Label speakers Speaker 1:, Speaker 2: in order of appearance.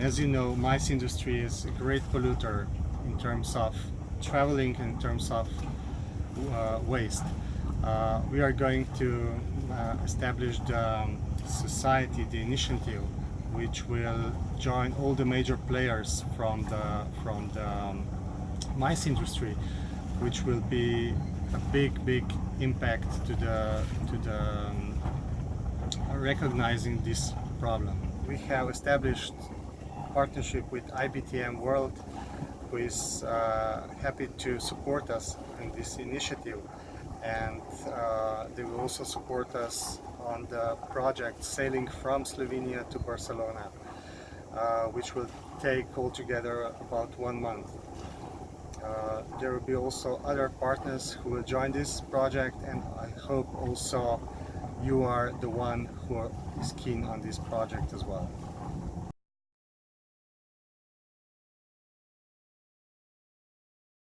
Speaker 1: as you know, MICE industry is a great polluter in terms of traveling, in terms of uh, waste. Uh, we are going to uh, establish the um, society, the initiative, which will join all the major players from the from the um, MICE industry, which will be a big, big impact to the to the um, recognizing this problem. We have established partnership with IBTM World, who is uh, happy to support us in this initiative, and uh, they will also support us on the project sailing from Slovenia to Barcelona, uh, which will take altogether about one month. Uh, there will be also other partners who will join this project and I hope also you are the one who is keen on this project as well.